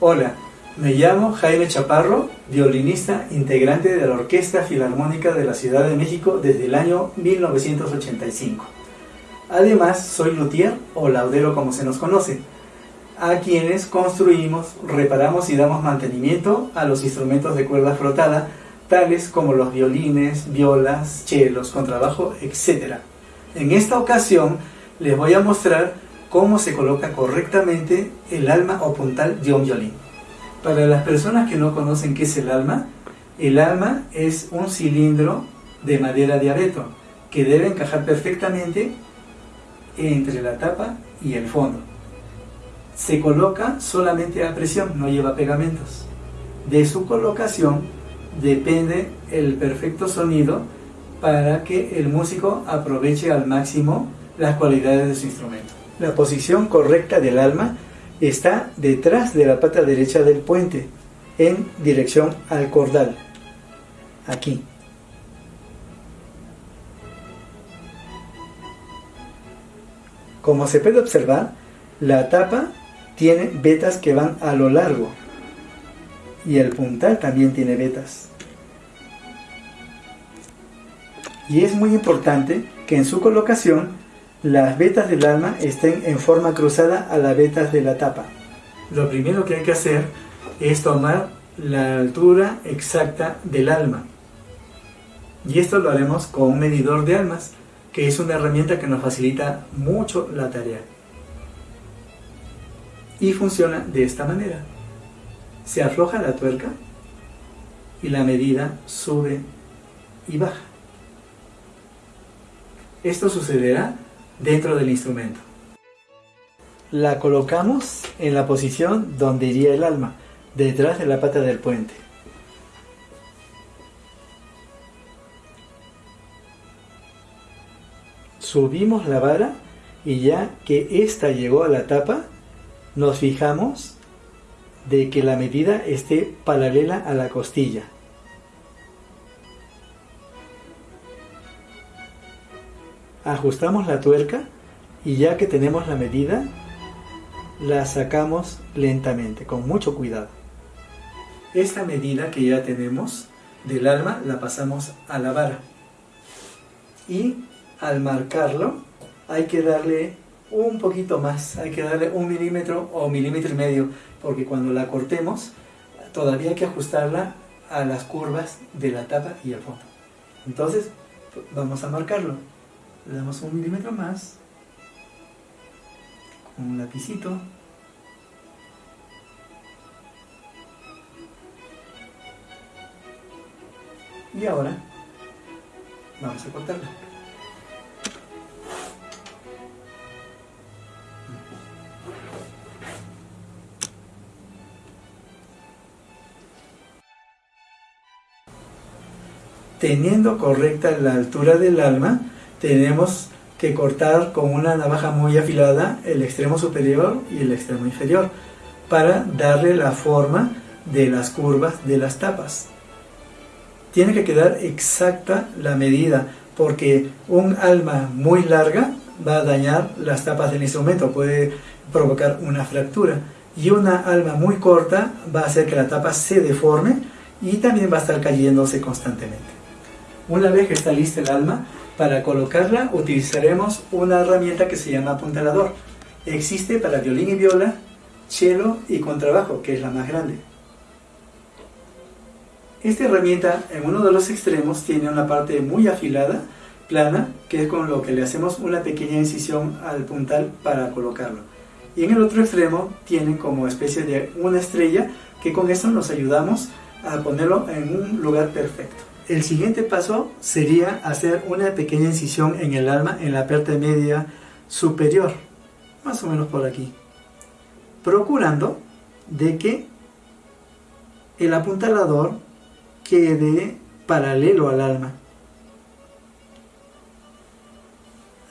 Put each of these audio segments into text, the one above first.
Hola, me llamo Jaime Chaparro, violinista integrante de la Orquesta Filarmónica de la Ciudad de México desde el año 1985. Además, soy luthier o laudero como se nos conoce, a quienes construimos, reparamos y damos mantenimiento a los instrumentos de cuerda frotada, tales como los violines, violas, chelos, contrabajo, etc. En esta ocasión les voy a mostrar cómo se coloca correctamente el alma o puntal de un violín. Para las personas que no conocen qué es el alma, el alma es un cilindro de madera de abeto que debe encajar perfectamente entre la tapa y el fondo. Se coloca solamente a presión, no lleva pegamentos. De su colocación depende el perfecto sonido para que el músico aproveche al máximo las cualidades de su instrumento. La posición correcta del alma está detrás de la pata derecha del puente, en dirección al cordal. Aquí. Como se puede observar, la tapa tiene vetas que van a lo largo y el puntal también tiene vetas. Y es muy importante que en su colocación las vetas del alma estén en forma cruzada a las vetas de la tapa. Lo primero que hay que hacer es tomar la altura exacta del alma. Y esto lo haremos con un medidor de almas, que es una herramienta que nos facilita mucho la tarea. Y funciona de esta manera. Se afloja la tuerca y la medida sube y baja. Esto sucederá dentro del instrumento. La colocamos en la posición donde iría el alma, detrás de la pata del puente. Subimos la vara y ya que ésta llegó a la tapa, nos fijamos de que la medida esté paralela a la costilla. Ajustamos la tuerca y ya que tenemos la medida, la sacamos lentamente, con mucho cuidado. Esta medida que ya tenemos del alma la pasamos a la vara. Y al marcarlo hay que darle un poquito más, hay que darle un milímetro o milímetro y medio, porque cuando la cortemos todavía hay que ajustarla a las curvas de la tapa y el fondo. Entonces vamos a marcarlo le damos un milímetro más con un lapicito. Y ahora vamos a cortarla. Teniendo correcta la altura del alma tenemos que cortar con una navaja muy afilada el extremo superior y el extremo inferior para darle la forma de las curvas de las tapas. Tiene que quedar exacta la medida porque un alma muy larga va a dañar las tapas del instrumento, puede provocar una fractura y una alma muy corta va a hacer que la tapa se deforme y también va a estar cayéndose constantemente. Una vez que está lista el alma, para colocarla utilizaremos una herramienta que se llama apuntalador. Existe para violín y viola, cello y contrabajo, que es la más grande. Esta herramienta en uno de los extremos tiene una parte muy afilada, plana, que es con lo que le hacemos una pequeña incisión al puntal para colocarlo. Y en el otro extremo tiene como especie de una estrella que con eso nos ayudamos a ponerlo en un lugar perfecto. El siguiente paso sería hacer una pequeña incisión en el alma en la parte media superior, más o menos por aquí, procurando de que el apuntalador quede paralelo al alma.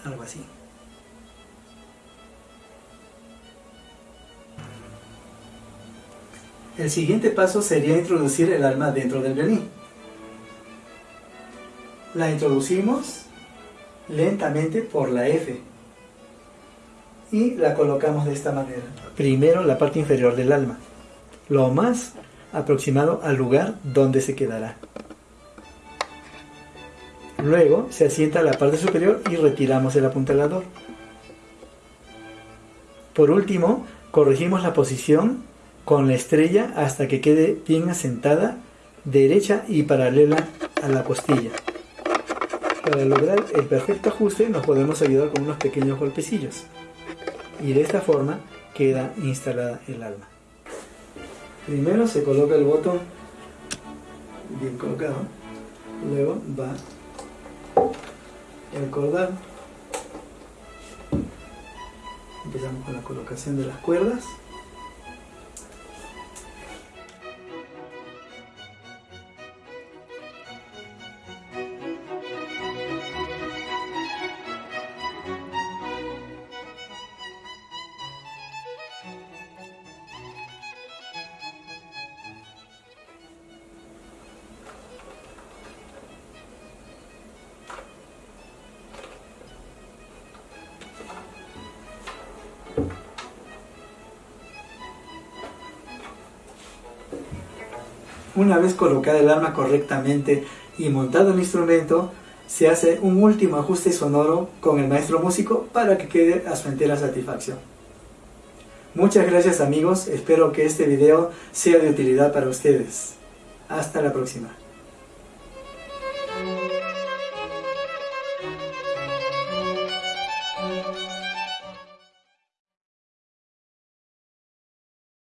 Algo así. El siguiente paso sería introducir el alma dentro del violín la introducimos lentamente por la F y la colocamos de esta manera. Primero la parte inferior del alma. lo más aproximado al lugar donde se quedará. Luego se asienta la parte superior y retiramos el apuntalador. Por último, corregimos la posición con la estrella hasta que quede bien asentada, derecha y paralela a la costilla. Para lograr el perfecto ajuste nos podemos ayudar con unos pequeños golpecillos. Y de esta forma queda instalada el alma. Primero se coloca el botón bien colocado, luego va el cordal empezamos con la colocación de las cuerdas Una vez colocada el arma correctamente y montado el instrumento, se hace un último ajuste sonoro con el maestro músico para que quede a su entera satisfacción. Muchas gracias amigos, espero que este video sea de utilidad para ustedes. Hasta la próxima.